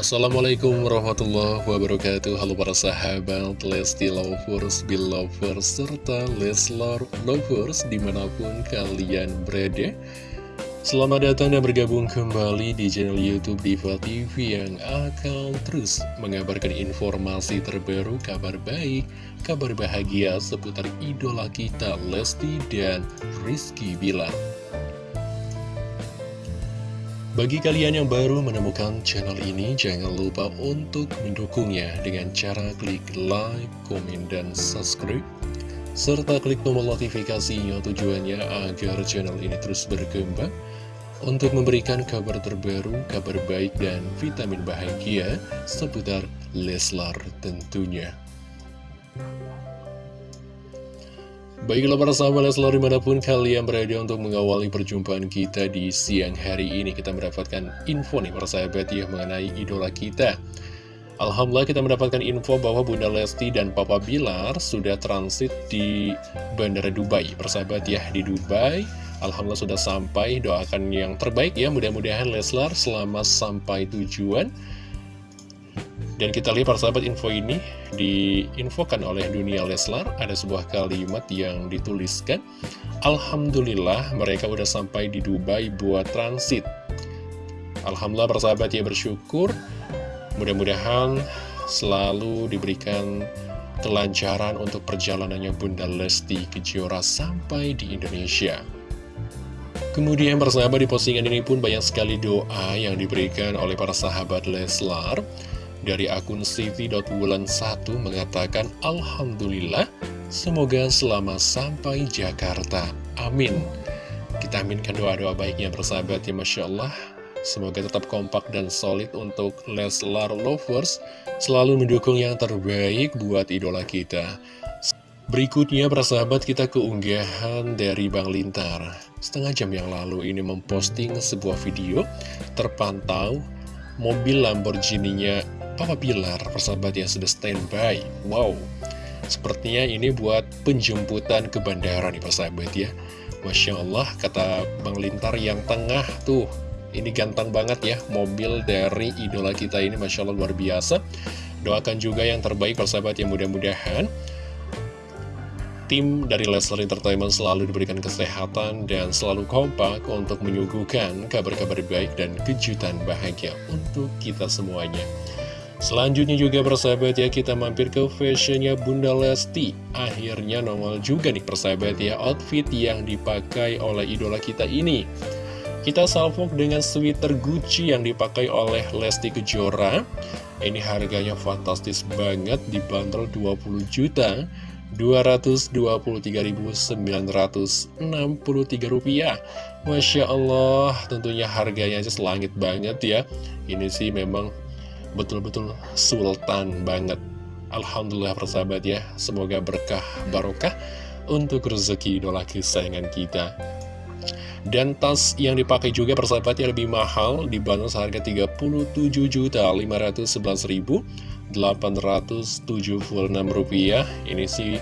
Assalamualaikum warahmatullahi wabarakatuh. Halo para sahabat Lesti Lovers, Belovers, serta Leslar Lovers di mana pun kalian berada. Selamat datang dan bergabung kembali di channel Youtube Diva TV yang akan terus mengabarkan informasi terbaru, kabar baik, kabar bahagia seputar idola kita Lesti dan Rizky Bilar bagi kalian yang baru menemukan channel ini, jangan lupa untuk mendukungnya dengan cara klik like, komen, dan subscribe. Serta klik tombol notifikasinya tujuannya agar channel ini terus berkembang untuk memberikan kabar terbaru, kabar baik, dan vitamin bahagia seputar Leslar tentunya. Baiklah para sahabat Leslar di mana pun kalian berada untuk mengawali perjumpaan kita di siang hari ini Kita mendapatkan info nih para sahabat ya mengenai idola kita. Alhamdulillah kita mendapatkan info bahwa Bunda Lesti dan Papa Bilar sudah transit di Bandara Dubai. Persahabat ya di Dubai Alhamdulillah sudah sampai. Doakan yang terbaik ya mudah-mudahan Leslar selama sampai tujuan dan kita lihat persahabat info ini diinfokan oleh dunia Leslar. Ada sebuah kalimat yang dituliskan Alhamdulillah mereka udah sampai di Dubai buat transit. Alhamdulillah persahabat ya bersyukur. Mudah-mudahan selalu diberikan kelancaran untuk perjalanannya Bunda Lesti Kejora sampai di Indonesia. Kemudian persahabat di postingan ini pun banyak sekali doa yang diberikan oleh para sahabat Leslar dari akun Siti.wulan1 mengatakan Alhamdulillah semoga selama sampai Jakarta. Amin. Kita aminkan doa-doa baiknya bersahabat ya Masya Allah. Semoga tetap kompak dan solid untuk Leslar Lovers Selalu mendukung yang terbaik buat idola kita. Berikutnya persahabat kita keunggahan dari Bang Lintar. Setengah jam yang lalu ini memposting sebuah video Terpantau mobil Lamborghini-nya Papa Bilar, persahabat yang sudah standby. Wow, sepertinya ini buat penjemputan ke bandara nih persahabat ya. Masya Allah, kata Bang Lintar yang tengah tuh, ini ganteng banget ya, mobil dari idola kita ini Masya Allah luar biasa. Doakan juga yang terbaik persahabat yang mudah-mudahan tim dari Leslar Entertainment selalu diberikan kesehatan dan selalu kompak untuk menyuguhkan kabar-kabar baik dan kejutan bahagia untuk kita semuanya. Selanjutnya juga persahabat ya kita mampir ke fashionnya Bunda Lesti. Akhirnya nongol juga nih persahabat ya outfit yang dipakai oleh idola kita ini. Kita salvok dengan sweater Gucci yang dipakai oleh Lesti Kejora. Ini harganya fantastis banget dibanderol 20 juta. 223.963 rupiah. Masya Allah tentunya harganya aja selangit banget ya. Ini sih memang betul-betul sultan banget. Alhamdulillah persahabat ya Semoga berkah barokah untuk rezeki idola kesayangan kita. Dan tas yang dipakai juga persahabatnya lebih mahal dibangun seharga Rp37.511.876 ini sih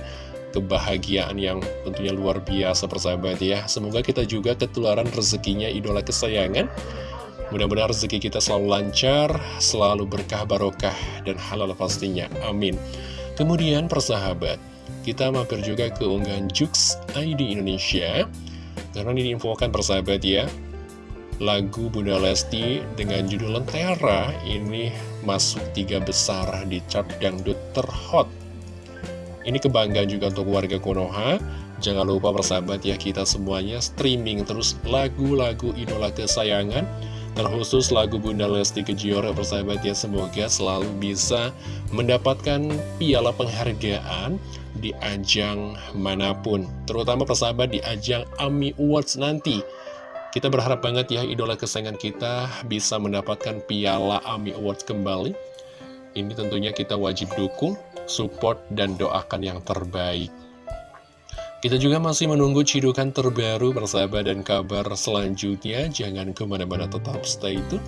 kebahagiaan yang tentunya luar biasa persahabat ya. Semoga kita juga ketularan rezekinya idola kesayangan Mudah-mudahan rezeki kita selalu lancar, selalu berkah barokah, dan halal pastinya. Amin. Kemudian persahabat, kita mampir juga ke unggahan Jux ID Indonesia. Karena ini diinfokan persahabat ya, lagu Bunda Lesti dengan judul Lentera ini masuk tiga besar di chart dangdut terhot. Ini kebanggaan juga untuk warga Konoha. Jangan lupa persahabat ya kita semuanya streaming terus lagu-lagu idola kesayangan Terkhusus lagu Bunda Lesti Kejora persahabat ya Semoga selalu bisa mendapatkan piala penghargaan di ajang mana pun Terutama persahabat di ajang AMI Awards nanti. Kita berharap banget ya idola kesayangan kita bisa mendapatkan piala AMI Awards kembali. Ini tentunya kita wajib dukung, support, dan doakan yang terbaik kita juga masih menunggu cidukan terbaru persahabat dan kabar selanjutnya. Jangan ke mana-mana tetap stay tune.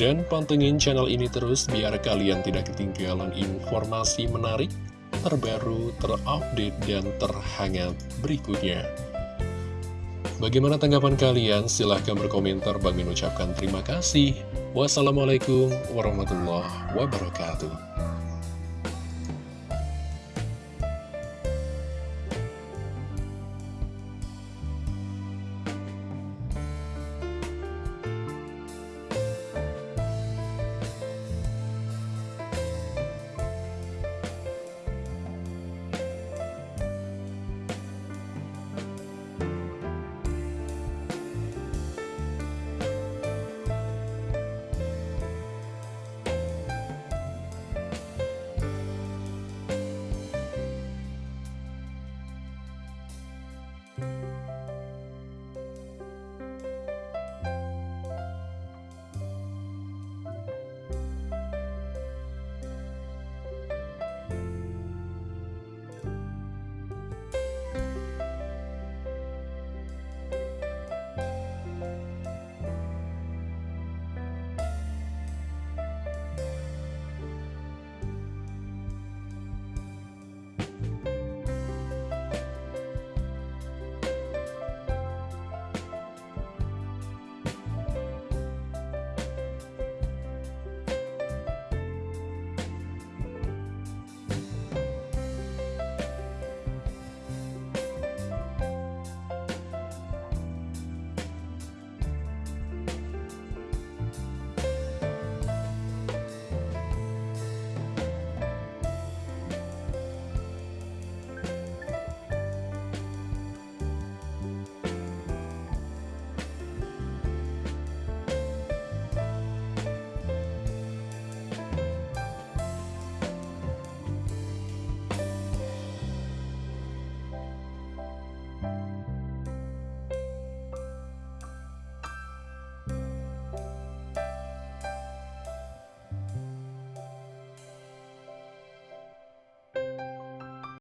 Dan pantengin channel ini terus biar kalian tidak ketinggalan informasi menarik, terbaru, terupdate, dan terhangat berikutnya. Bagaimana tanggapan kalian? Silahkan berkomentar. Bagi ucapkan terima kasih. Wassalamualaikum warahmatullahi wabarakatuh.